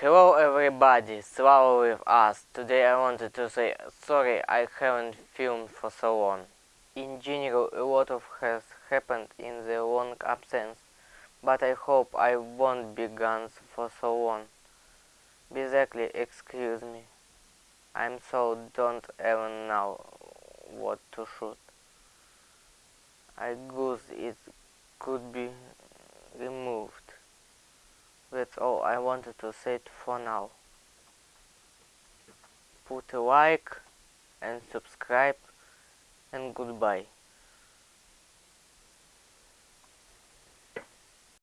Hello everybody, Slava with us. Today I wanted to say sorry I haven't filmed for so long. In general a lot of has happened in the long absence, but I hope I won't be gone for so long. Basically, excuse me. I'm so don't even know what to shoot. I guess it could be removed. I wanted to say it for now. Put a like and subscribe and goodbye.